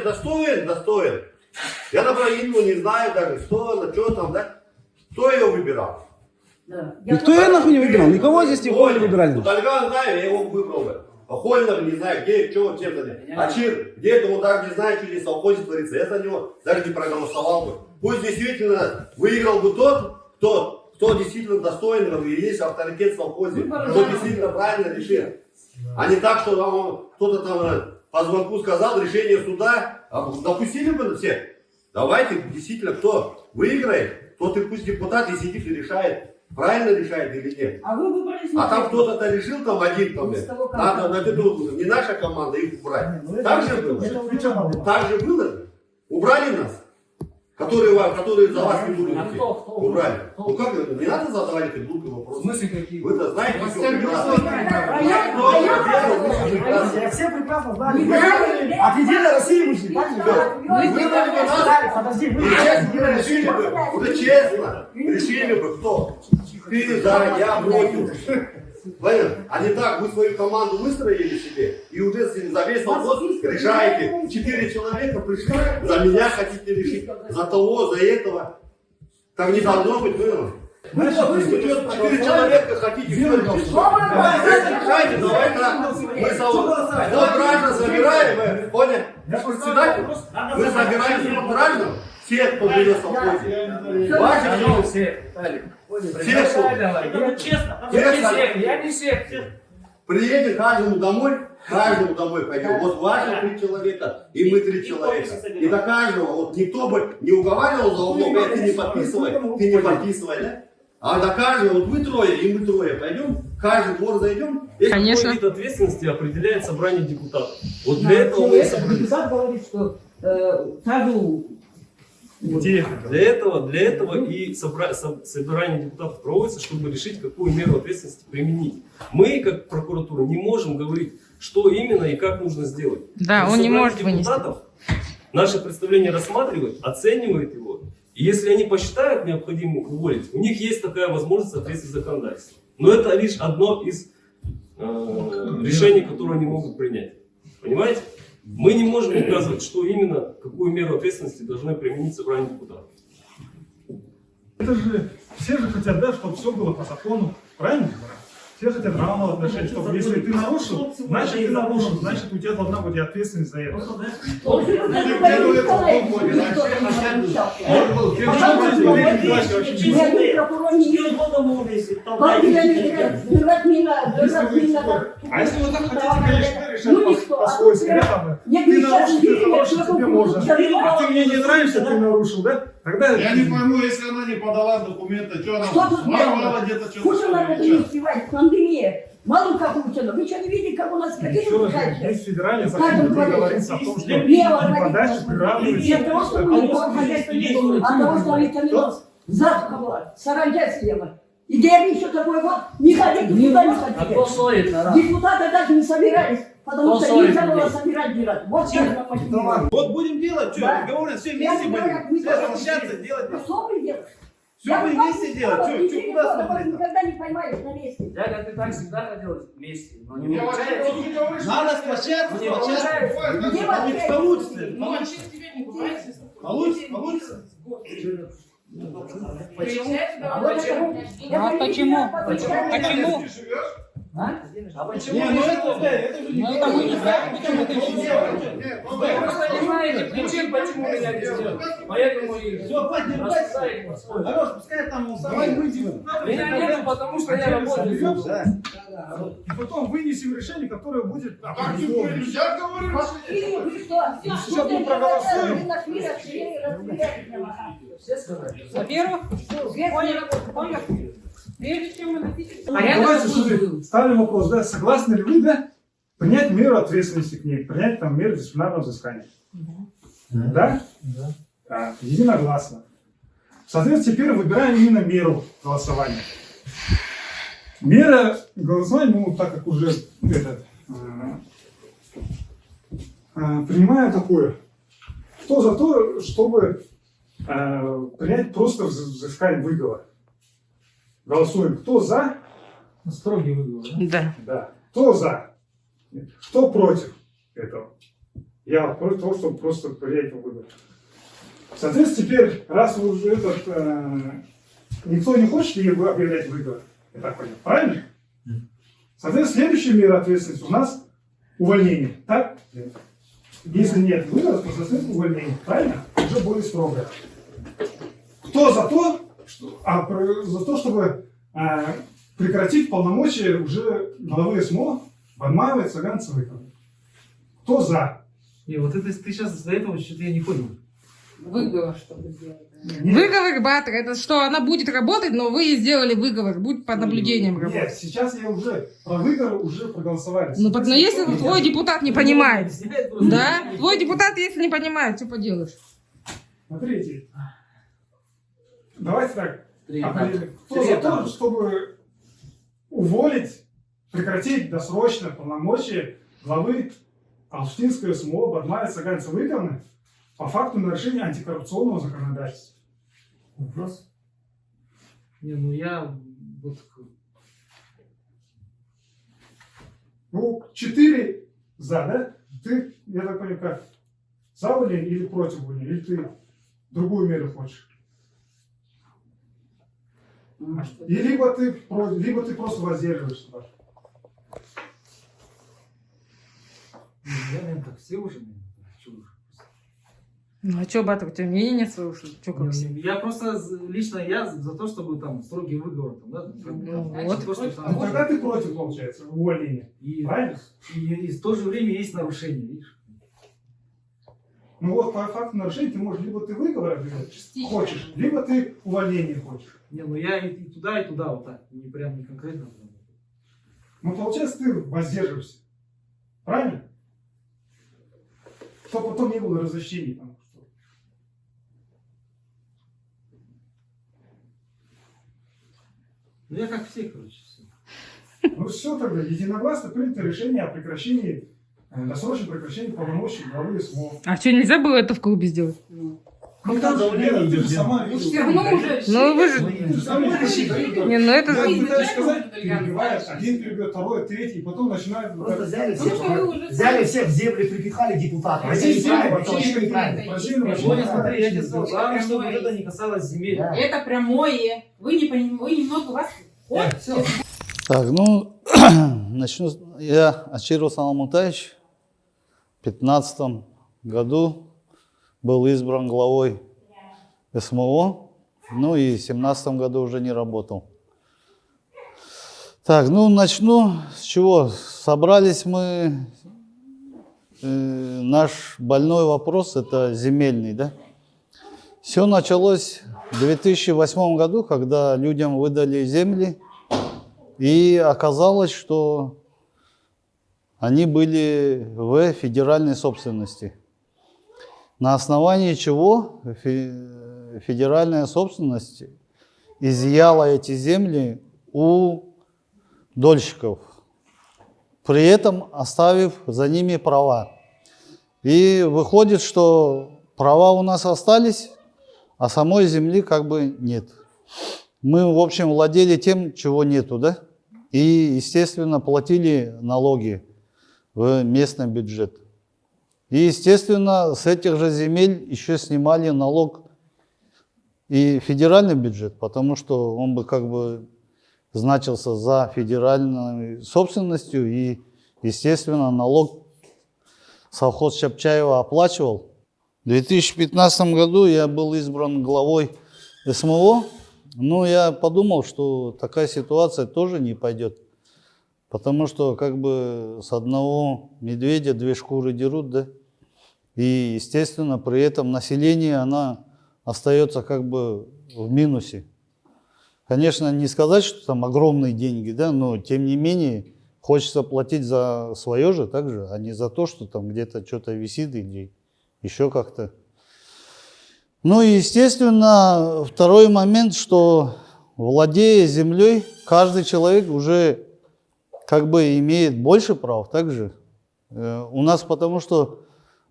сегодня достоин, достоин. Я, например, Инну не знаю даже, что она, что там, да? Кто ее выбирал? Да. Я Никто ее нахуй не выбирал. Никого здесь не Холя. выбирали. Вот Ольга знаю, я его выбрал бы. А Хольнер не знаю, где, что, чем занят. А Чир, где-то он даже не знает, что здесь совхозе творится. Я за него даже не проголосовал бы. Пусть действительно выиграл бы тот, кто, кто действительно достоин, и есть авторитет в совхозе, кто действительно правильно решил. А не так, что там он- кто-то там э, по звонку сказал, решение суда, а допустили бы всех. Давайте, действительно, кто выиграет, тот и пусть депутат и сидит и решает, правильно решает или нет. А вы выбрали А там кто-то решил, там один там, Из того, надо на виду, не наша команда, их убрать. Ну, это- Так же было? было. Так же было? Убрали нас? Которые, вам- которые за вас не будут А идти. кто, кто? Убрали. Кто? Ну как? Не надо задавать эти глупые В вопросы. смысле какие? Вы-то знаете Вас я- же все прекрасно знаю. От Единой России вышли, так? Да. ребят? Вы Подожди, вы честно решили бы, уже честно, решили бы кто. Ты за, я против. Понятно? А не так, вы свою команду выстроили себе, и уже за весь вопрос решаете. Четыре человека пришли, за меня хотите решить, за того, за этого. Так не должно быть, было. Вы что, четыре человека хотите все? Давайте решайте, давай так. Мы вот граждан собираем, вы поняли? Председатель, вы вот граждан, всех, кто живет в совхозе. Ваши Ну, все. Все, что? Честно. Все, Я не всех, я не всех. Приедет каждому домой, каждому домой пойдем. Вот ваши три человека, и мы три человека. И до каждого, вот никто бы не уговаривал за углом, «Э, ты не подписывай, ты не подписывай, да? А до каждого, вот вы трое, и мы трое пойдем, каждый двор зайдем. Если Конечно. Какой вид ответственности определяет собрание депутатов. Вот для этого мы собрались. депутат говорит, что э, каждую Где? Для этого, для этого и собра- со- собрание депутатов проводится, чтобы решить, какую меру ответственности применить. Мы, как прокуратура, не можем говорить, что именно и как нужно сделать. Да, Но он не может вынести. депутатов Наше представление рассматривает, оценивает его. И если они посчитают необходимым уволить, у них есть такая возможность в соответствии с законодательством. Но это лишь одно из э, решений, которые они могут принять. Понимаете? Мы не можем указывать, что именно, какую меру ответственности должны применить собрание депутатов. Это же, все же хотят, да, чтобы все было по закону, правильно? Все хотят равного отношения, чтобы если ты нарушил, значит ты нарушил, значит у тебя должна быть ответственность за это. А если вы так хотите, конечно, решать Ну, по- никто. по-свойски, да, там, ты нарушил, ты хороший, что тебе можно. А ты мне не нравишься, ты нарушил, да? Тогда Я не пойму, если она не подала документы, что она Что тут воровала где-то что-то. Пусть она это не успевает, пандемия. Мало как учено. Вы что не видите, как у нас какие еще раз, ужасные? есть федеральный закон, говорится о том, что приравнивается. не от того, что мы никакого хозяйства не было, а от того, что витаминос засуха была, саранча съела. И деревни еще такой вот, не ходите, никуда не А кто ходите. Депутаты даже не собирались, потому Кто что нельзя было собирать бюро. Вот что я вам Вот будем делать, что, Да. все вместе не будем, все не соглашаться, делать. Что вы делаете? Все Я вместе делать, что, что, не куда смотреть? никогда не поймаешь на месте. Дядя, ты так всегда хотел вместе, но не получается. не Надо сплочаться, Не сплочаться. Где Бывает, вас как-то опять? Получится, Ну, получится. Получится, получится. Почему? А почему? А почему? Почему? А? А почему? Не, ну это, да, это же не Ну, это мы не знаем, почему ты Нет, ну Вы да. просто не знаете причин, почему меня не сделали. Поэтому и Все, хватит, по-своему. Хорош, пускай там давай выйдем. Меня нету, потому что я работаю. И потом вынесем решение, которое будет Так, определенно. я говорю, Вот что и вы что? Сейчас мы проголосуем. Во-первых, не работает. понял. Прежде чем мы Давайте смотри, ставим вопрос, да, согласны ли вы, да, принять меру ответственности к ней, принять там меру дисциплинарного взыскания? Да? Да. Так, единогласно. Соответственно, теперь выбираем именно меру голосования. Мера голосования, ну, так как уже этот, э, э, принимаю такое. Кто за то, чтобы э, принять просто вз- взыскание выговор? Голосуем. Кто за? Строгий выговор. Да. Да. Кто за? Кто против этого? Я против того, чтобы просто принять выбор. Соответственно, теперь, раз вы уже этот, э, никто не хочет объявлять выговор, я так понял, правильно? Соответственно, следующая мера ответственности у нас увольнение, так? Если нет выговора, то, соответственно, увольнение, правильно? Уже более строгое. Кто за то, что, а, про- за то, чтобы а, прекратить полномочия уже главы СМО Банмаева и Цыганцевой? Кто за? Не, вот это ты сейчас из-за этого что-то я не понял. Выговор, чтобы сделать. Нет. Выговор Батра, это что она будет работать, но вы ей сделали выговор, будет под наблюдением Нет, работать. сейчас я уже про выговор уже проголосовали. Ну, под- но если твой депутат не понимает, просто. да? Твой депутат, если не понимает, что поделаешь? Смотрите. Давайте так. Три определим. этапа. Кто за то, чтобы уволить, прекратить досрочно полномочия главы Алштинской СМО Бадмая Саганца Выговны по факту нарушения антикоррупционного законодательства? Вопрос? Не, ну я вот Ну, четыре за, да? Ты, я так понимаю, как за увольнение или против увольнения? Или ты другую меру хочешь? И либо ты, либо ты просто воздерживаешься. Я, наверное, так все уже. Ну, а что, Батра, у тебя мнения нет своего, что ли? Чё, как Не, все? Я просто лично я за то, чтобы там строгий выговор, там, да, там, Ну, вот. то, что А там тогда ты против, получается, увольнения. и, Правильно? и, и в то же время есть нарушение, видишь? Ну вот по факту нарушения ты можешь либо ты выговор объявлять хочешь, либо ты увольнение хочешь. Не, ну я и, и туда, и туда вот так, не прям не конкретно. Ну получается ты воздерживаешься. Правильно? Чтобы потом не было разощений. Там. Ну я как все, короче, все. Ну все тогда, единогласно принято решение о прекращении, досрочном прекращении полномочий главы СМО. А что, нельзя было это в клубе сделать? Ну, там же, Лена, ты же сама видела. все равно уже Ну, вы же... Сама решила. Не, ну это... Я пытаюсь сказать, один перебьет, второй, третий, и потом начинают... Просто взяли Ну, всех, взяли всех в землю, припихали депутатов. А Это здесь неправильно, вообще неправильно. Неправильно. смотри, я тебе сказал, главное, чтобы это не касалось земель. Это прямое. Вы не понимаете, вы немного у вас... Так, ну, начну. с- Я Ачиров Саламутаевич 2015 году был избран главой СМО, ну и в 2017 году уже не работал. Так, ну начну с чего? Собрались мы, э, наш больной вопрос это земельный, да? Все началось в 2008 году, когда людям выдали земли, и оказалось, что они были в федеральной собственности. На основании чего фе- федеральная собственность изъяла эти земли у дольщиков, при этом оставив за ними права. И выходит, что права у нас остались, а самой земли как бы нет. Мы, в общем, владели тем, чего нету, да? И, естественно, платили налоги в местный бюджет. И, естественно, с этих же земель еще снимали налог и федеральный бюджет, потому что он бы как бы значился за федеральной собственностью, и, естественно, налог совхоз Чапчаева оплачивал. В 2015 году я был избран главой СМО, но я подумал, что такая ситуация тоже не пойдет. Потому что как бы с одного медведя две шкуры дерут, да? И, естественно, при этом население, она остается как бы в минусе. Конечно, не сказать, что там огромные деньги, да, но тем не менее хочется платить за свое же также, а не за то, что там где-то что-то висит или еще как-то. Ну и, естественно, второй момент, что владея землей, каждый человек уже как бы имеет больше прав также. Э, У нас потому что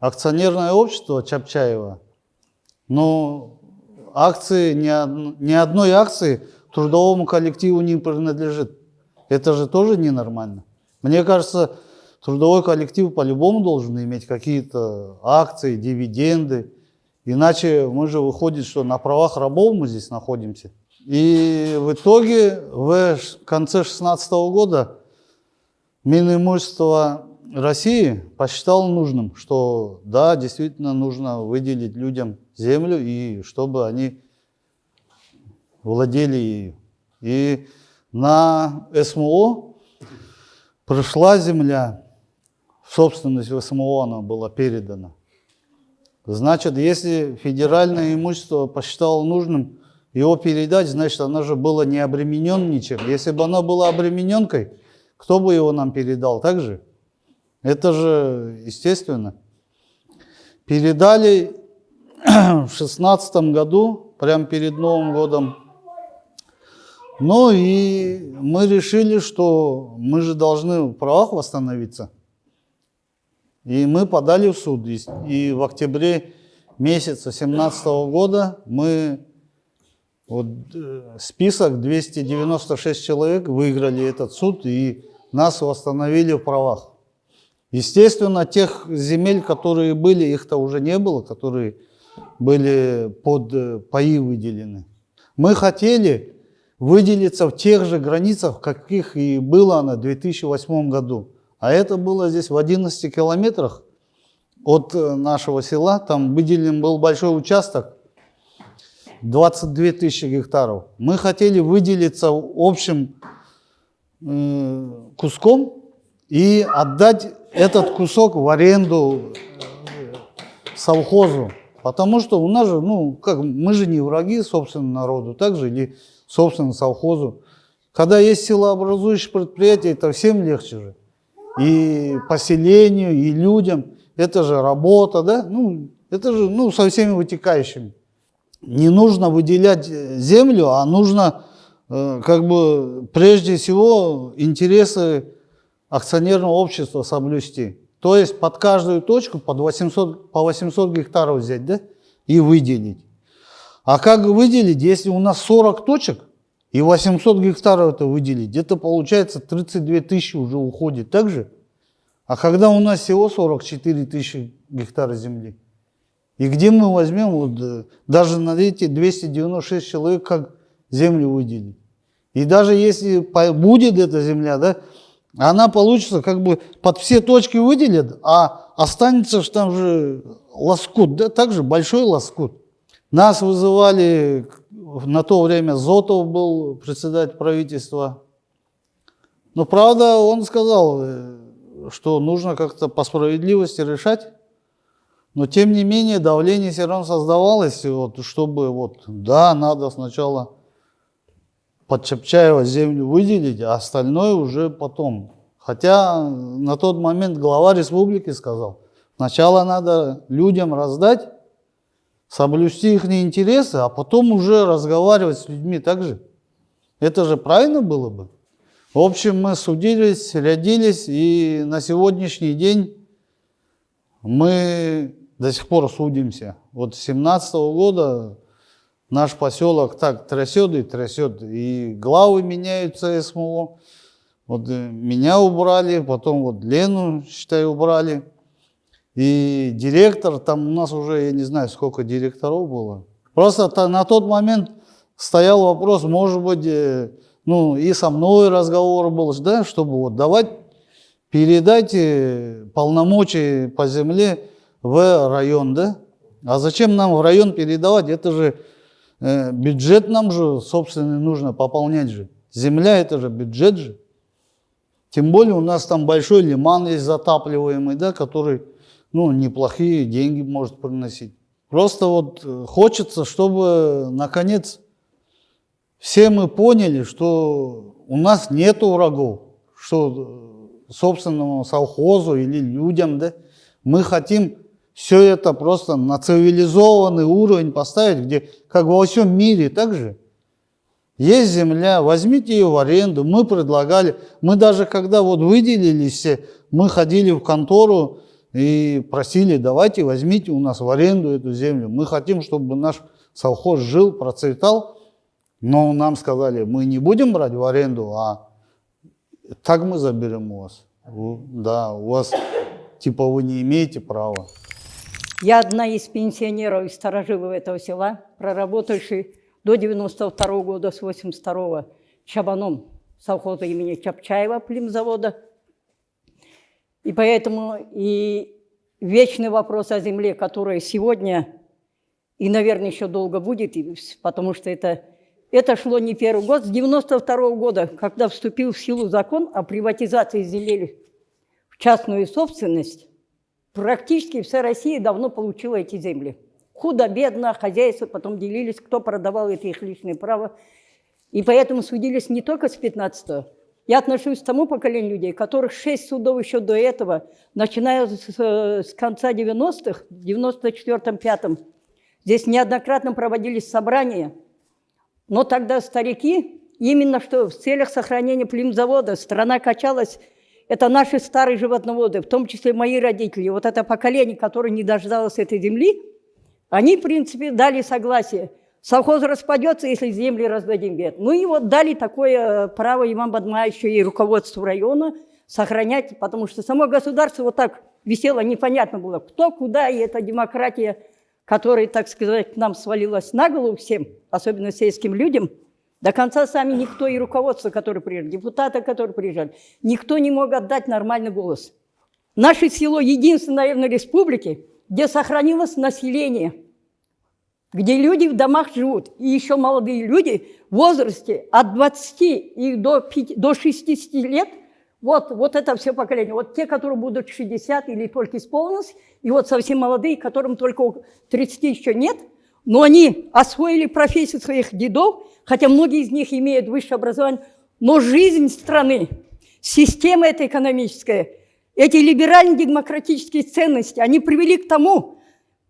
акционерное общество Чапчаева, но акции, ни, ни одной акции трудовому коллективу не принадлежит. Это же тоже ненормально. Мне кажется, трудовой коллектив по-любому должен иметь какие-то акции, дивиденды. Иначе мы же выходит, что на правах рабов мы здесь находимся. И в итоге в конце 2016 года Минимущество России посчитало нужным, что да, действительно нужно выделить людям землю и чтобы они владели ею. И на СМО пришла земля, в собственность в СМО она была передана. Значит, если федеральное имущество посчитало нужным его передать, значит, оно же было не обременен ничем. Если бы оно было обремененкой, кто бы его нам передал, так же? Это же естественно. Передали в шестнадцатом году, прямо перед Новым годом. Ну и мы решили, что мы же должны в правах восстановиться. И мы подали в суд. И, в октябре месяца 17 года мы вот, э, список 296 человек выиграли этот суд и нас восстановили в правах. Естественно, тех земель, которые были, их-то уже не было, которые были под э, паи выделены. Мы хотели выделиться в тех же границах, каких и было на 2008 году. А это было здесь в 11 километрах от э, нашего села. Там выделен был большой участок, 22 тысячи гектаров. Мы хотели выделиться общим э, куском и отдать этот кусок в аренду э, совхозу. Потому что у нас же, ну, как, мы же не враги собственному народу, так же или собственному совхозу. Когда есть силообразующие предприятия, это всем легче же. И поселению, и людям. Это же работа, да? Ну, это же, ну, со всеми вытекающими. Не нужно выделять э, землю, а нужно, э, как бы, прежде всего, интересы акционерного общества соблюсти. То есть под каждую точку под 800, по 800 гектаров взять, да, и выделить. А как выделить, если у нас 40 точек, и 800 гектаров это выделить, это получается 32 тысячи уже уходит, так же? А когда у нас всего 44 тысячи гектаров земли, и где мы возьмем, вот, э, даже на эти 296 человек, как землю выделить? И даже если будет эта земля, да, она получится как бы под все точки выделят, а останется ж там же лоскут, да, также большой лоскут. Нас вызывали, на то время Зотов был председатель правительства. Но правда он сказал, э, что нужно как-то по справедливости решать. Но тем не менее давление все равно создавалось, вот, чтобы вот, да, надо сначала под Чапчаева землю выделить, а остальное уже потом. Хотя на тот момент глава республики сказал, сначала надо людям раздать, соблюсти их интересы, а потом уже разговаривать с людьми так же. Это же правильно было бы. В общем, мы судились, рядились, и на сегодняшний день мы до сих пор судимся. Вот с 17 года наш поселок так трясет и трясет, и главы меняются СМО. Вот э, меня убрали, потом вот Лену, считай, убрали. И директор, там у нас уже, я не знаю, сколько директоров было. Просто на тот момент стоял вопрос, может быть, э, ну и со мной разговор был, да, чтобы вот давать, передать э, полномочия по земле в район, да. А зачем нам в район передавать? Это же бюджет нам же собственный нужно пополнять же. Земля это же бюджет же. Тем более у нас там большой лиман есть затапливаемый, да, который ну, неплохие деньги может приносить. Просто вот э, хочется, чтобы наконец все мы поняли, что у нас нету врагов, что э, собственному совхозу или людям, да, мы хотим все это просто на цивилизованный уровень поставить, где как во всем мире так же. Есть земля, возьмите ее в аренду. Мы предлагали, мы даже когда вот выделились все, мы ходили в контору и просили, давайте возьмите у нас в аренду эту землю. Мы хотим, чтобы наш совхоз жил, процветал. Но нам сказали, мы не будем брать в аренду, а так мы заберем у вас. Да, у вас типа вы не имеете права. Я одна из пенсионеров и старожилов этого села, проработавший до 92 года, с 82 чабаном совхоза имени Чапчаева племзавода. И поэтому и вечный вопрос о земле, который сегодня и, наверное, еще долго будет, потому что это, это шло не первый год. С 92 года, когда вступил в силу закон о приватизации земель в частную собственность, Практически вся Россия давно получила эти земли. Худо-бедно, хозяйство потом делились, кто продавал это их личное право. И поэтому судились не только с 15 Я отношусь к тому поколению людей, которых шесть судов еще до этого, начиная с, с конца 90-х, в 94-5, здесь неоднократно проводились собрания. Но тогда старики, именно что в целях сохранения племзавода, страна качалась это наши старые животноводы, в том числе мои родители, вот это поколение, которое не дождалось этой земли, они, в принципе, дали согласие. Совхоз распадется, если земли раздадим. Ну и вот дали такое э, право Имам Бадмаевичу и руководству района сохранять, потому что само государство вот так висело, непонятно было, кто, куда, и эта демократия, которая, так сказать, нам свалилась на голову всем, особенно сельским людям – до конца сами никто и руководство, которые приезжали, депутаты, которые приезжали, никто не мог отдать нормальный голос. Наше село единственное, наверное, республики, где сохранилось население, где люди в домах живут, и еще молодые люди в возрасте от 20 и до, 5, до 60 лет, вот, вот это все поколение. Вот те, которые будут 60 или только исполнилось, и вот совсем молодые, которым только 30 еще нет, но они освоили профессию своих дедов, хотя многие из них имеют высшее образование, но жизнь страны, система эта экономическая, эти либерально-демократические ценности, они привели к тому,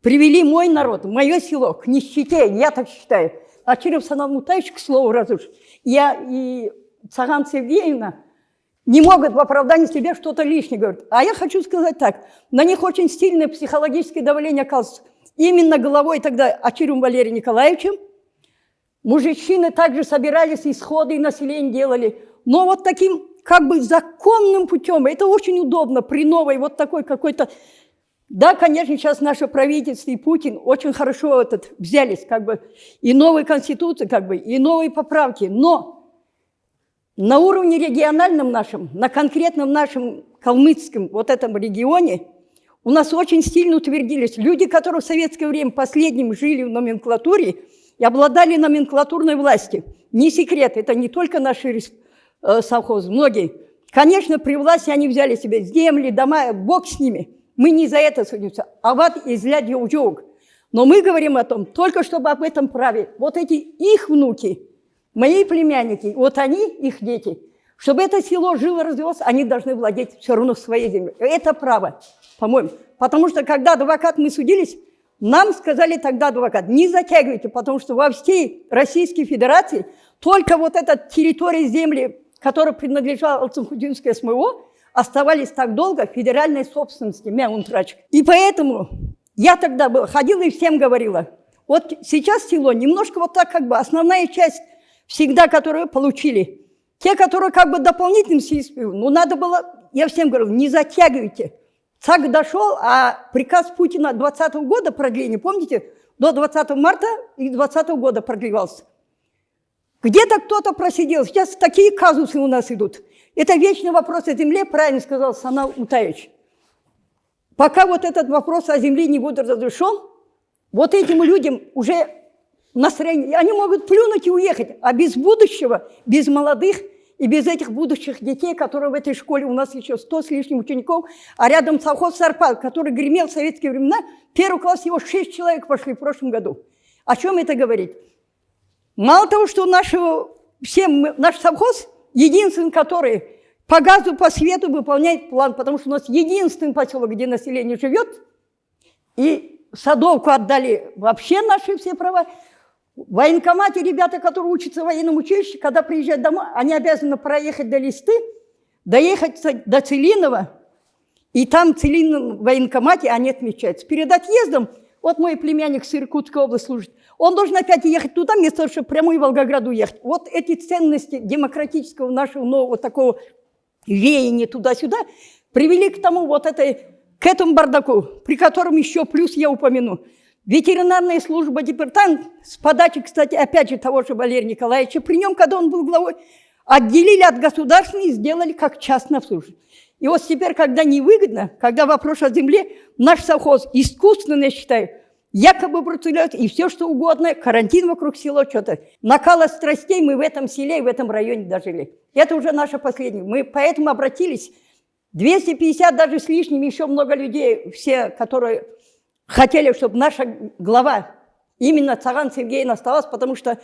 привели мой народ, мое село к нищете, я так считаю. А Черев Санал Мутаевич, к слову, раз уж, я и Цаган Сергеевна не могут в оправдании себе что-то лишнее говорить. А я хочу сказать так, на них очень сильное психологическое давление оказывается. Именно головой тогда Ачирум Валерием Николаевичем. Мужчины также собирались, исходы и население делали. Но вот таким как бы законным путем, это очень удобно при новой вот такой какой-то... Да, конечно, сейчас наше правительство и Путин очень хорошо этот взялись, как бы, и новой конституции, как бы, и новые поправки, но на уровне региональном нашем, на конкретном нашем калмыцком вот этом регионе у нас очень сильно утвердились люди, которые в советское время последним жили в номенклатуре и обладали номенклатурной властью. Не секрет, это не только наши э, совхозы, многие. Конечно, при власти они взяли себе земли, дома, бог с ними. Мы не за это судимся, а вот излять юг. Но мы говорим о том, только чтобы об этом праве. Вот эти их внуки, мои племянники, вот они, их дети, чтобы это село жило, развивалось, они должны владеть все равно своей землей. Это право, по-моему. Потому что когда адвокат мы судились, нам сказали тогда адвокат, не затягивайте, потому что во всей Российской Федерации только вот эта территория земли, которая принадлежала Алцинхудинской СМО, оставались так долго в федеральной собственности, Мяунтрач. И поэтому я тогда ходила и всем говорила, вот сейчас село немножко вот так как бы основная часть всегда, которую получили, те, которые как бы дополнительным сельством, ну надо было, я всем говорю, не затягивайте. ЦАК дошел, а приказ Путина 20 года продления, помните, до 20 марта и 20 года продлевался. Где-то кто-то просидел, сейчас такие казусы у нас идут. Это вечный вопрос о земле, правильно сказал Санал Утаевич. Пока вот этот вопрос о земле не будет разрешен, вот этим людям уже настроение, они могут плюнуть и уехать, а без будущего, без молодых и без этих будущих детей, которые в этой школе, у нас еще сто с лишним учеников, а рядом совхоз Сарпал, который гремел в советские времена, первый класс его шесть человек пошли в прошлом году. О чем это говорит? Мало того, что нашего, всем, наш совхоз единственный, который по газу, по свету выполняет план, потому что у нас единственный поселок, где население живет, и Садовку отдали вообще наши все права. В военкомате ребята, которые учатся в военном училище, когда приезжают домой, они обязаны проехать до Листы, доехать до Целинова, и там в Целиновом военкомате они отмечаются. Перед отъездом, вот мой племянник с Иркутской области служит, он должен опять ехать туда, вместо того, чтобы прямо в Волгограду ехать. Вот эти ценности демократического нашего нового такого веяния туда-сюда, привели к тому вот этой, к этому бардаку, при котором еще плюс я упомяну. Ветеринарная служба, департамент, с подачи, кстати, опять же того же Валерия Николаевича, при нем, когда он был главой, отделили от государственной и сделали как частное обслуживание. И вот теперь, когда невыгодно, когда вопрос о земле, наш совхоз искусственно, я считаю, якобы процелет и все что угодно, карантин вокруг села, что-то. Накала страстей мы в этом селе и в этом районе дожили. Это уже наше последнее. Мы поэтому обратились, 250 даже с лишним, еще много людей, все, которые хотели, чтобы наша глава, именно Цаган Сергеевна осталась, потому что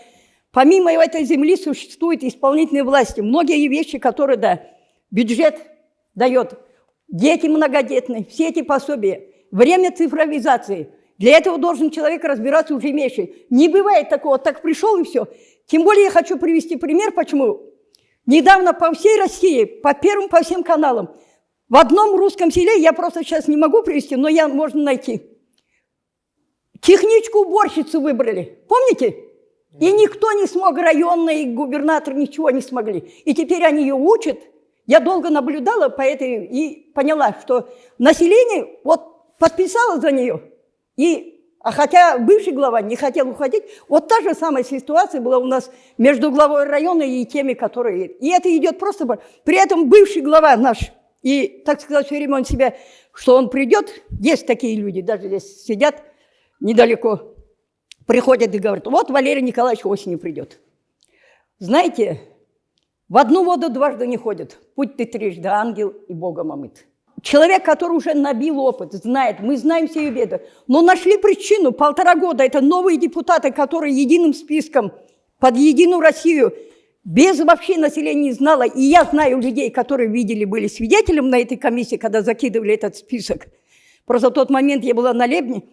помимо этой земли существуют исполнительные власти. Многие вещи, которые, да, бюджет дает, дети многодетные, все эти пособия, время цифровизации. Для этого должен человек разбираться уже имеющий. Не бывает такого, так пришел и все. Тем более я хочу привести пример, почему. Недавно по всей России, по первым, по всем каналам, в одном русском селе, я просто сейчас не могу привести, но я можно найти. Техничку уборщицу выбрали, помните? И никто не смог, районный губернатор ничего не смогли. И теперь они ее учат. Я долго наблюдала по этой и поняла, что население вот подписало за нее. И, а хотя бывший глава не хотел уходить, вот та же самая ситуация была у нас между главой района и теми, которые... И это идет просто... При этом бывший глава наш, и, так сказать, все время он себя, что он придет, есть такие люди, даже здесь сидят недалеко, приходят и говорят, вот Валерий Николаевич осенью придет. Знаете, в одну воду дважды не ходят. Путь ты трижды ангел и Богом омыт. Человек, который уже набил опыт, знает, мы знаем все ее беды. Но нашли причину, полтора года, это новые депутаты, которые единым списком под единую Россию, без вообще населения не знала. И я знаю людей, которые видели, были свидетелем на этой комиссии, когда закидывали этот список. Просто в тот момент я была на Лебне.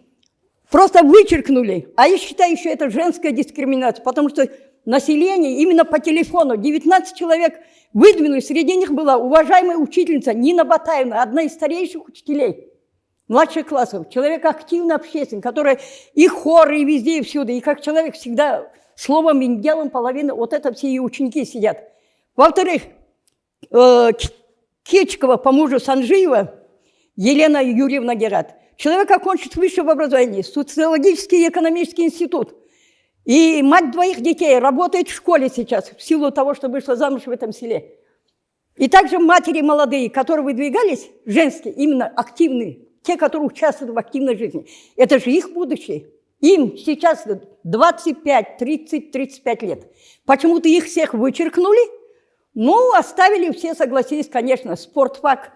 Просто вычеркнули. А я считаю, еще это женская дискриминация, потому что население именно по телефону, 19 человек выдвинули, среди них была уважаемая учительница Нина Батаевна, одна из старейших учителей младших классов, человек активно общественный, который и хоры, и везде, и всюду, и как человек всегда словом и делом половина, вот это все ее ученики сидят. Во-вторых, э, Кичкова по мужу Санжиева, Елена Юрьевна Герат. Человек окончит высшее образование, социологический и экономический институт – и мать двоих детей работает в школе сейчас, в силу того, что вышла замуж в этом селе. И также матери молодые, которые выдвигались, женские, именно активные, те, которые участвуют в активной жизни. Это же их будущее. Им сейчас 25, 30, 35 лет. Почему-то их всех вычеркнули, ну, оставили, все согласились, конечно, спортфак,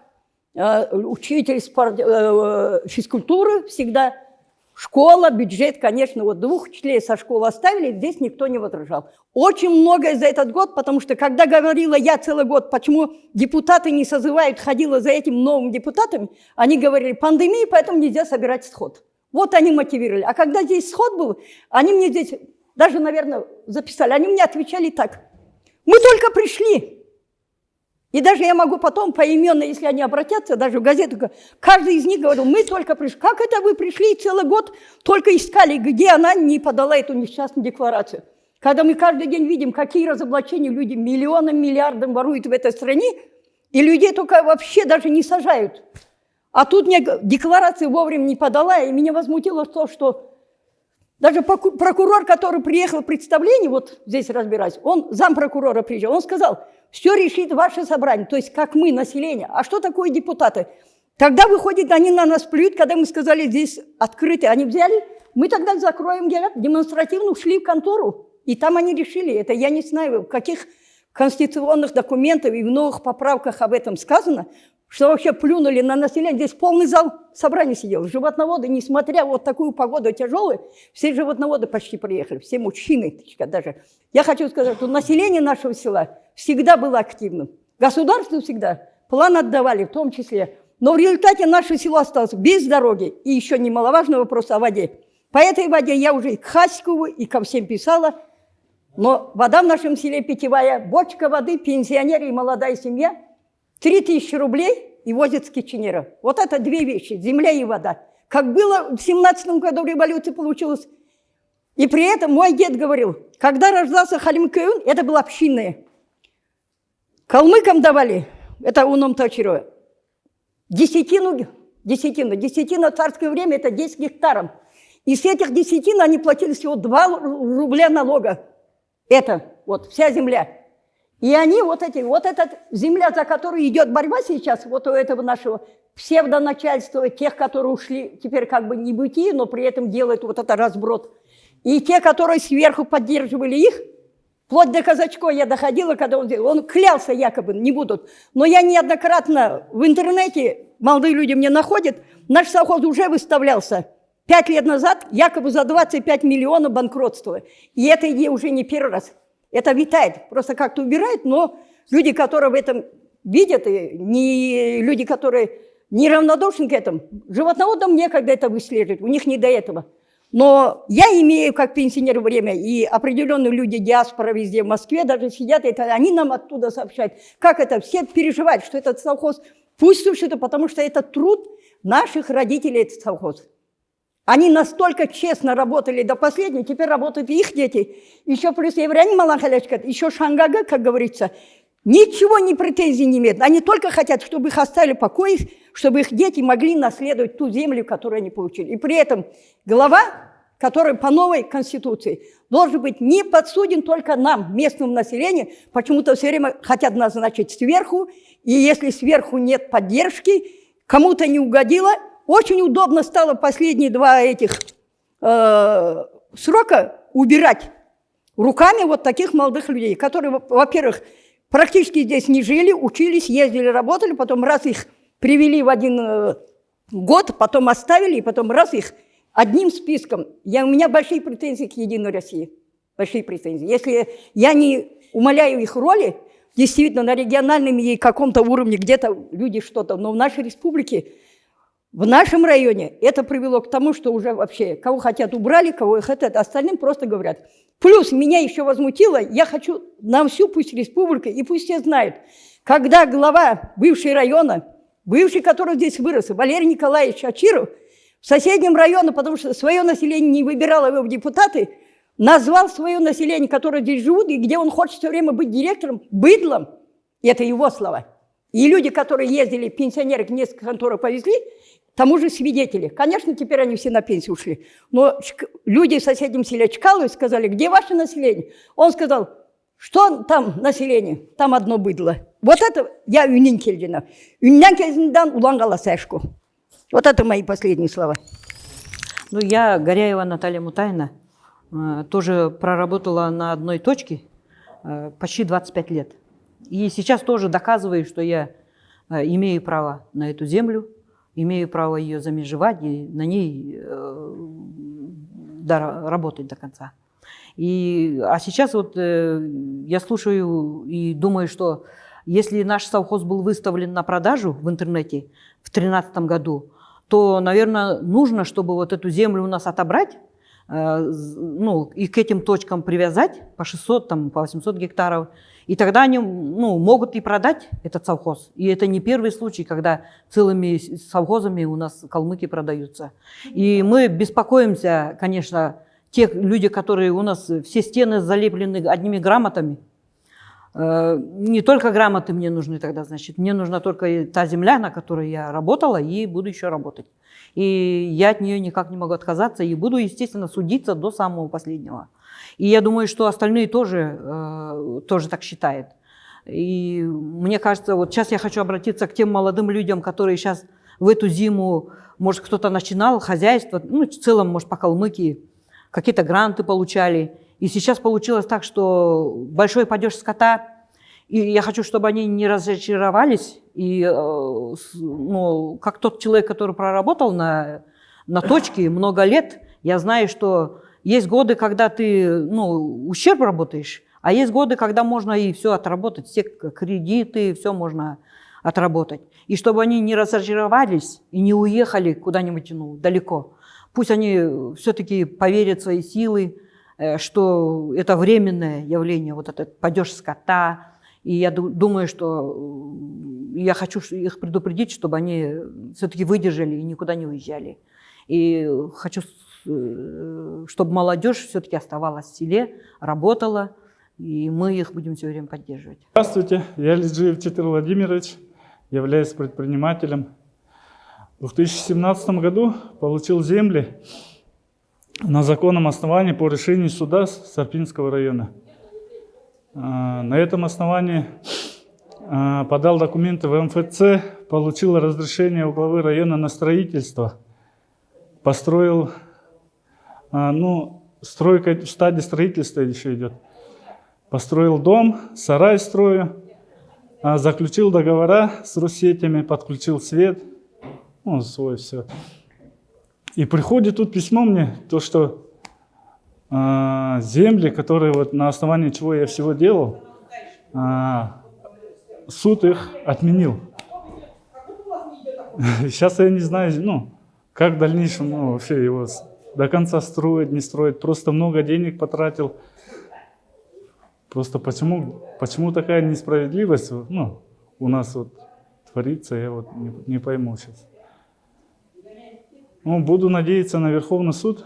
учитель спорт, э, физкультуры всегда – Школа, бюджет, конечно, вот двух учителей со школы оставили, здесь никто не возражал. Очень многое за этот год, потому что когда говорила я целый год, почему депутаты не созывают, ходила за этим новым депутатами, они говорили, пандемия, поэтому нельзя собирать сход. Вот они мотивировали. А когда здесь сход был, они мне здесь, даже, наверное, записали, они мне отвечали так. Мы только пришли, и даже я могу потом поименно, если они обратятся, даже в газету, каждый из них говорил, мы только пришли. Как это вы пришли целый год, только искали, где она не подала эту несчастную декларацию? Когда мы каждый день видим, какие разоблачения люди миллионам, миллиардам воруют в этой стране, и людей только вообще даже не сажают. А тут мне декларации вовремя не подала, и меня возмутило то, что даже прокурор, который приехал в представление, вот здесь разбирать, он зампрокурора приезжал, он сказал, все решит ваше собрание, то есть как мы, население. А что такое депутаты? Тогда, выходит, они на нас плюют, когда мы сказали, здесь открыто. Они взяли, мы тогда закроем, говорят, демонстративно ушли в контору. И там они решили, это я не знаю, в каких конституционных документах и в новых поправках об этом сказано, что вообще плюнули на население. Здесь полный зал собрания сидел. Животноводы, несмотря вот такую погоду тяжелую, все животноводы почти приехали, все мужчины даже. Я хочу сказать, что население нашего села всегда было активным. Государство всегда план отдавали, в том числе. Но в результате наше село осталось без дороги. И еще немаловажный вопрос о воде. По этой воде я уже и к Хаськову, и ко всем писала. Но вода в нашем селе питьевая, бочка воды, пенсионеры и молодая семья – 3000 рублей и возят с Киченера. Вот это две вещи, земля и вода. Как было в 17 году революция получилась. И при этом мой дед говорил, когда рождался Халим Каюн, это было общинное. Калмыкам давали, это уном Тачиро, десятину, десятину, десятина в царское время это 10 гектаров. И с этих десятин они платили всего 2 рубля налога. Это вот вся земля. И они вот эти, вот эта земля, за которую идет борьба сейчас, вот у этого нашего псевдоначальства, тех, которые ушли теперь как бы не бытие, но при этом делают вот это разброд. И те, которые сверху поддерживали их, вплоть до Казачко я доходила, когда он делал, он клялся якобы, не будут. Но я неоднократно в интернете, молодые люди мне находят, наш совхоз уже выставлялся пять лет назад якобы за 25 миллионов банкротства. И это уже не первый раз. Это витает, просто как-то убирает, но люди, которые в этом видят, и не люди, которые неравнодушны к этому, животноводам некогда это выслеживать, у них не до этого. Но я имею как пенсионер время, и определенные люди, диаспора везде в Москве даже сидят, это они нам оттуда сообщают, как это, все переживают, что этот совхоз пусть существует, потому что это труд наших родителей, этот совхоз. Они настолько честно работали до последнего, теперь работают их дети. Еще плюс евреи Малахалячка, еще Шангага, как говорится, ничего не претензий не имеют. Они только хотят, чтобы их оставили в покое, чтобы их дети могли наследовать ту землю, которую они получили. И при этом глава, который по новой конституции должен быть не подсуден только нам, местному населению, почему-то все время хотят назначить сверху, и если сверху нет поддержки, кому-то не угодило, очень удобно стало последние два этих э, срока убирать руками вот таких молодых людей, которые, во-первых, практически здесь не жили, учились, ездили, работали, потом раз их привели в один э, год, потом оставили, и потом раз их одним списком. Я, у меня большие претензии к Единой России. Большие претензии. Если я не умоляю их роли, действительно, на региональном и каком-то уровне где-то люди что-то, но в нашей республике в нашем районе это привело к тому, что уже вообще кого хотят убрали, кого хотят, остальным просто говорят. Плюс меня еще возмутило, я хочу на всю пусть республику, и пусть все знают, когда глава бывшего района, бывший, который здесь вырос, Валерий Николаевич Ачиров, в соседнем районе, потому что свое население не выбирало его в депутаты, назвал свое население, которое здесь живут, и где он хочет все время быть директором, быдлом. И это его слова. И люди, которые ездили, пенсионеры, несколько конторы повезли, тому же свидетели. Конечно, теперь они все на пенсию ушли. Но люди в соседнем селе Чкалове сказали, где ваше население? Он сказал, что там население? Там одно быдло. Вот это я үнен келдина. Үннен келдиндан улан каласашку. Вот это мои последние слова. Ну, я Горяева Наталья Мутайна, э, тоже проработала на одной точке э, почти 25 лет. И сейчас тоже доказываю, что я э, имею право на эту землю, имею право ее замежевать и на ней э, да, работать до конца. И, а сейчас вот э, я слушаю и думаю, что если наш совхоз был выставлен на продажу в интернете в 2013 году, то, наверное, нужно, чтобы вот эту землю у нас отобрать, э, ну, и к этим точкам привязать по 600, там, по 800 гектаров, и тогда они ну, могут и продать этот совхоз. И это не первый случай, когда целыми совхозами у нас калмыки продаются. И мы беспокоимся, конечно, тех люди, которые у нас все стены залеплены одними грамотами. Э, не только грамоты мне нужны тогда, значит, мне нужна только та земля, на которой я работала и буду еще работать. И я от нее никак не могу отказаться и буду, естественно, судиться до самого последнего. И я думаю, что остальные тоже, э, тоже так считают. И мне кажется, вот сейчас я хочу обратиться к тем молодым людям, которые сейчас в эту зиму, может, кто-то начинал хозяйство, ну, в целом, может, по Калмыкии, какие-то гранты получали. И сейчас получилось так, что большой падеж скота, и я хочу, чтобы они не разочаровались. И э, ну, как тот человек, который проработал на, на точке много лет, я знаю, что есть годы, когда ты ну, ущерб работаешь, а есть годы, когда можно и все отработать, все кредиты, все можно отработать. И чтобы они не разочаровались и не уехали куда-нибудь ну, далеко. Пусть они все-таки поверят в свои силы, э, что это временное явление, вот этот падеж скота. И я думаю, что я хочу их предупредить, чтобы они все-таки выдержали и никуда не уезжали. И хочу чтобы молодежь все-таки оставалась в селе, работала, и мы их будем все время поддерживать. Здравствуйте, я Лиджиев Титр Владимирович, являюсь предпринимателем. в 2017 году получил земли на законном основании по решению суда Сарпинского района. А, На этом основании а, подал документы в МФЦ, получил разрешение у главы района на строительство, построил, а, ну, стройка в стадии строительства еще идет. Построил дом, сарай строю, а, заключил договора с Руссетями, подключил свет, ну, свой все. И приходит тут письмо мне, то, что а, земли, которые вот на основании чего я всего делал, а, суд их отменил. Сейчас я не знаю, ну, как в дальнейшем ну, вообще его до конца строить, не строить. Просто много денег потратил. Просто почему, почему такая несправедливость ну, у нас вот творится, я вот не, не пойму сейчас. Ну, буду надеяться на Верховный суд,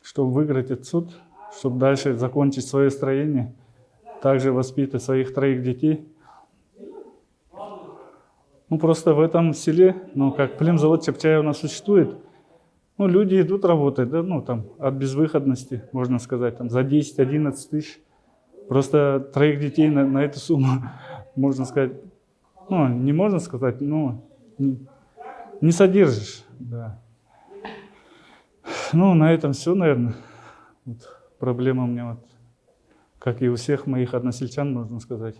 чтобы выиграть этот суд, чтобы дальше закончить свое строение, также воспитать своих троих детей. Ну, просто в этом селе, ну, как племзавод нас существует, ну, люди идут работать, да, ну, там, от безвыходности, можно сказать, там, за 10-11 тысяч. Просто троих детей на, на эту сумму, можно сказать, ну, не можно сказать, ну, не, не содержишь, да. Ну, на этом все, наверное. Вот проблема у меня, вот, как и у всех моих односельчан, можно сказать.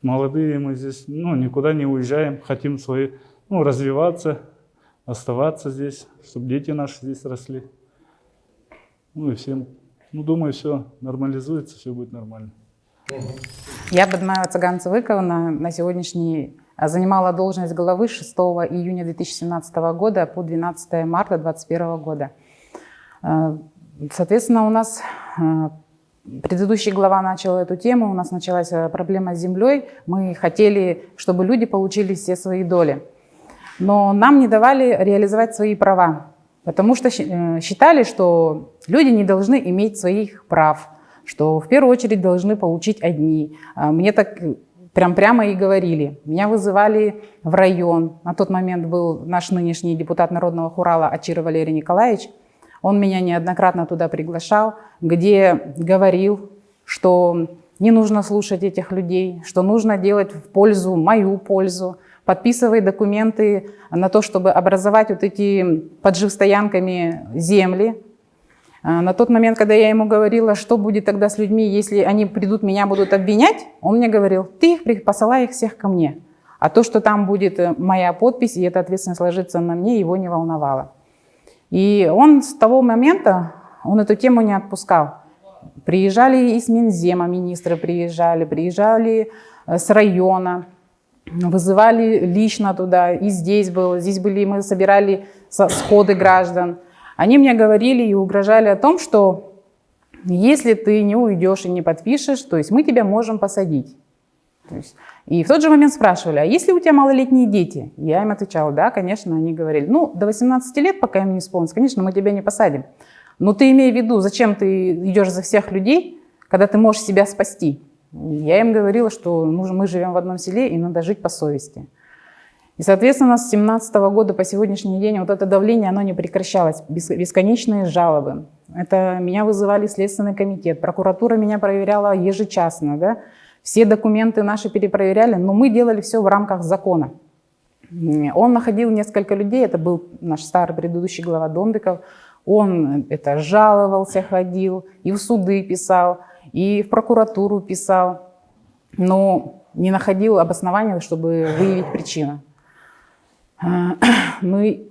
Молодые мы здесь, ну, никуда не уезжаем, хотим свои, ну, развиваться, оставаться здесь, чтобы дети наши здесь росли. Ну и всем, ну, думаю, все нормализуется, все будет нормально. Я, Бадмаева Цыган Цывыковна, на сегодняшний а, занимала должность главы 6 июня 2017 года по 12 марта 2021 года. А, Соответственно, у нас а, предыдущий глава начал эту тему, у нас началась проблема с землей. Мы хотели, чтобы люди получили все свои доли. Но нам не давали реализовать свои права, потому что э, считали, что люди не должны иметь своих прав, что в первую очередь должны получить одни. А Мне так э, прям прямо и говорили. Меня вызывали в район. На тот момент был наш нынешний депутат Народного Хурала Ачир Валерий Николаевич. Он меня неоднократно туда приглашал, где говорил, что не нужно слушать этих людей, что нужно делать в пользу, мою пользу, подписывай документы на то, чтобы образовать вот эти под живстоянками земли. А На тот момент, когда я ему говорила, что будет тогда с людьми, если они придут, меня будут обвинять, он мне говорил, ты их посылай их всех ко мне. А то, что там будет э, моя подпись, и эта ответственность ложится на мне, его не волновало. И он с того момента, он эту тему не отпускал. Приезжали из Минзема, министры приезжали, приезжали э, с района, вызывали лично туда, и здесь было, здесь были, мы собирали со- сходы граждан. Они мне говорили и угрожали о том, что если ты не уйдешь и не подпишешь, то есть мы тебя можем посадить. И в тот же момент спрашивали, а если у тебя малолетние дети? Я им отвечала, да, конечно. Они говорили, ну, до 18 лет, пока им не исполнится, конечно, мы тебя не посадим. Но ты имей в виду, зачем ты идешь за всех людей, когда ты можешь себя спасти? Я им говорила, что мы живем в одном селе, и надо жить по совести. И, соответственно, с 17 года по сегодняшний день вот это давление, оно не прекращалось. Бес- Бесконечные жалобы. Это меня вызывали Следственный комитет, прокуратура меня проверяла ежечасно, да? Все документы наши перепроверяли, но мы делали все в рамках закона. Он находил несколько людей, это был наш старый предыдущий глава Дондыков, он это жаловался, ходил, и в суды писал, и в прокуратуру писал, но не находил обоснования, чтобы выявить причину. А, Ну и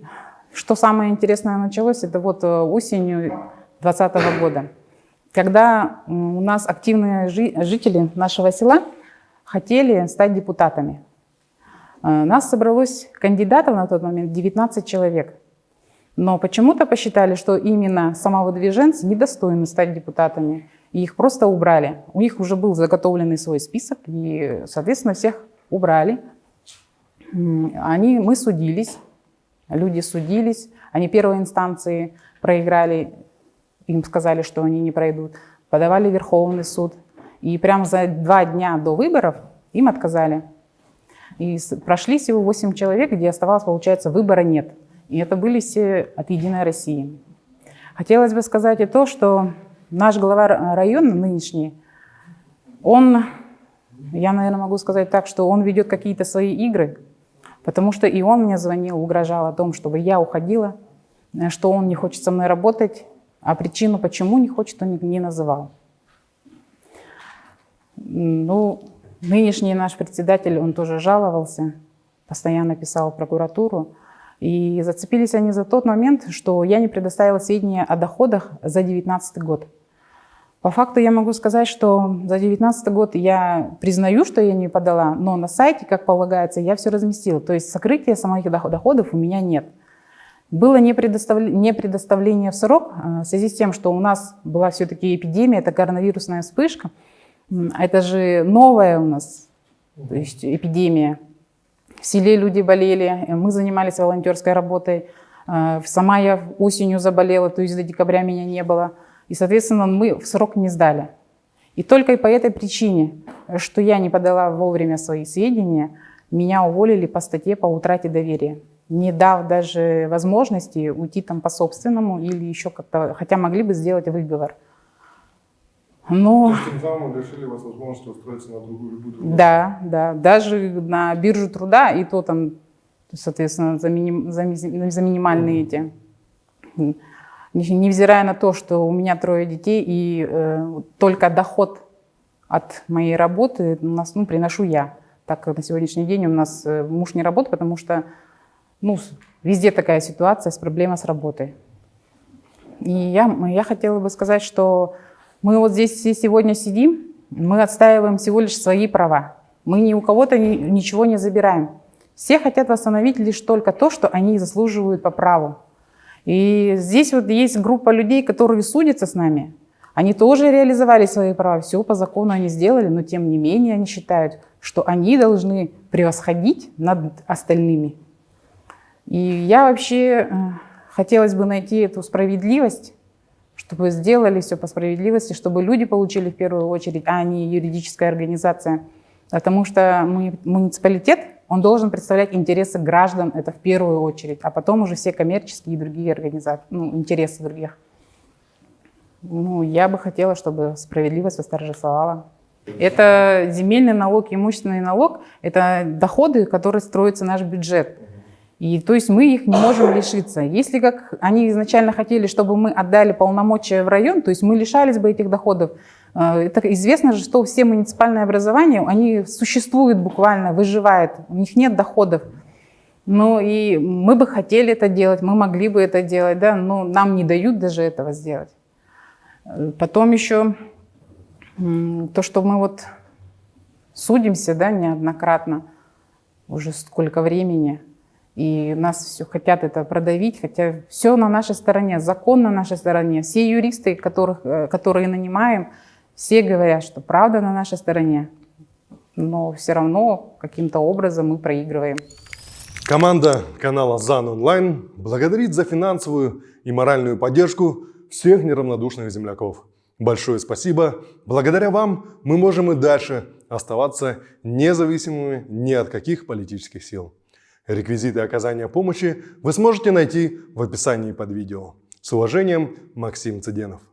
что самое интересное началось, это вот э, осенью 2020 года, когда у нас активные жи- жители нашего села хотели стать депутатами. А, Нас собралось кандидатов на тот момент 19 человек. Но почему-то посчитали, что именно самовыдвиженцы недостойны стать депутатами. И их просто убрали. У них уже был заготовленный свой список, и, соответственно, всех убрали. Они, мы судились, люди судились, они первой инстанции проиграли, им сказали, что они не пройдут, подавали Верховный суд, и прямо за два дня до выборов им отказали. И прошли всего 8 человек, где оставалось, получается, выбора нет. И это были все от «Единой России». Хотелось бы сказать и то, что наш глава района нынешний, он, я, наверное, могу сказать так, что он ведет какие-то свои игры, потому что и он мне звонил, угрожал о том, чтобы я уходила, э, что он не хочет со мной работать, а причину, почему не хочет, он не- называл. Ну, нынешний наш председатель, он тоже жаловался, постоянно писал в прокуратуру. И зацепились они за тот момент, что я не предоставила сведения о доходах за 2019 год. По факту я могу сказать, что за 2019 год я признаю, что я не подала, но на сайте, как полагается, я все разместила. То есть сокрытия самих доход- доходов у меня нет. Было не, предоставля- не предоставление в срок э, в связи с тем, что у нас была все-таки эпидемия, это коронавирусная вспышка. М, Это же новая у нас то есть эпидемия. В селе люди болели, э, мы занимались волонтерской работой. Э, Сама я осенью заболела, то есть до декабря меня не было. И, соответственно, мы в срок не сдали. И только по этой причине, что я не подала вовремя свои сведения, меня уволили по статье по утрате доверия, не дав даже возможности уйти там по собственному или еще как-то, хотя могли бы сделать выговор. Но... Тем самым лишили вас возможности устроиться на другую любую другую. Да, да, даже на биржу труда, и то там, соответственно, за, миним- за за минимальные эти. Не- Невзирая на то, что у меня трое детей, и э, только доход от моей работы у нас, ну, приношу я. Так на сегодняшний день у нас э, муж не работает, потому что ну, везде такая ситуация с проблемой с работой. И я, я хотела бы сказать, что мы вот здесь все сегодня сидим, мы отстаиваем всего лишь свои права. Мы ни у кого-то ни- ничего не забираем. Все хотят восстановить лишь только то, что они заслуживают по праву. И здесь вот есть группа людей, которые судятся с нами. Они тоже реализовали свои права, все по закону они сделали, но тем не менее они считают, что они должны превосходить над остальными. И я вообще э, хотелось бы найти эту справедливость, чтобы сделали все по справедливости, чтобы люди получили в первую очередь, а не юридическая организация. Потому что муни- муниципалитет, он должен представлять интересы граждан, это в первую очередь, а потом уже все коммерческие и другие организации, ну, интересы других. Ну, я бы хотела, чтобы справедливость восторжествовала. Это земельный налог, имущественный налог, это доходы, которые строится наш бюджет. И то есть мы их не можем лишиться. Если как они изначально хотели, чтобы мы отдали полномочия в район, то есть мы лишались бы этих доходов. Это известно же, что все муниципальные образования, они существуют буквально, выживают, у них нет доходов. Ну и мы бы хотели это делать, мы могли бы это делать, да, но нам не дают даже этого сделать. Э, Потом еще то, что мы вот судимся, да, неоднократно, уже сколько времени, и нас все хотят это продавить, хотя все на нашей стороне, закон на нашей стороне. Все юристы, которых, э, которые нанимаем, все говорят, что правда на нашей стороне, но все равно каким-то образом мы проигрываем. Команда канала ЗАН Онлайн благодарит за финансовую и моральную поддержку всех неравнодушных земляков. Большое спасибо. Благодаря вам мы можем и дальше оставаться независимыми ни от каких политических сил. Реквизиты оказания помощи вы сможете найти в описании под видео. С уважением, Максим Цыденов.